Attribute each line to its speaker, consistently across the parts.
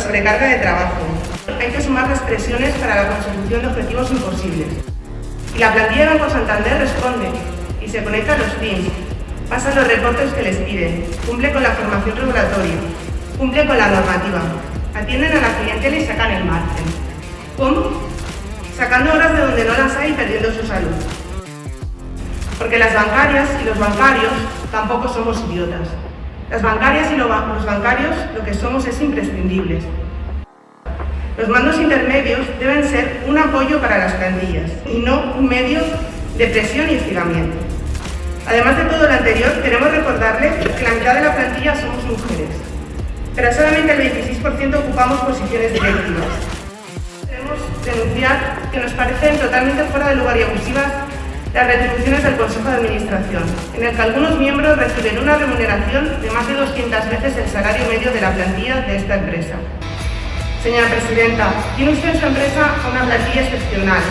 Speaker 1: sobrecarga de trabajo. Hay que sumar las presiones para la consecución de objetivos imposibles. Y la plantilla Banco Santander responde y se conecta a los teams, pasa los reportes que les piden, cumple con la formación regulatoria, cumple con la normativa, atienden a la clientela y sacan el margen. ¿Cómo? Sacando horas de donde no las hay y perdiendo su salud. Porque las bancarias y los bancarios tampoco somos idiotas. Las bancarias y los bancarios lo que somos es imprescindibles. Los mandos intermedios deben ser un apoyo para las plantillas y no un medio de presión y estiramiento. Además de todo lo anterior, queremos recordarles que la mitad de la plantilla somos mujeres, pero solamente el 26% ocupamos posiciones directivas. Queremos denunciar que nos parecen totalmente fuera de lugar y abusivas las retribuciones del Consejo de Administración, en el que algunos miembros reciben una remuneración de más de 200 veces el salario medio de la plantilla de esta empresa. Señora Presidenta, tiene usted en su empresa una plantilla excepcional.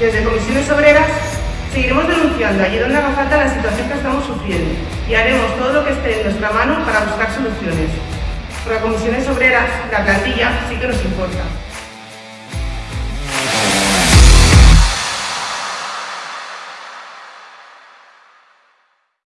Speaker 1: Desde Comisiones Obreras seguiremos denunciando allí donde haga falta la situación que estamos sufriendo y haremos todo lo que esté en nuestra mano para buscar soluciones. Para Comisiones Obreras, la plantilla sí que nos importa.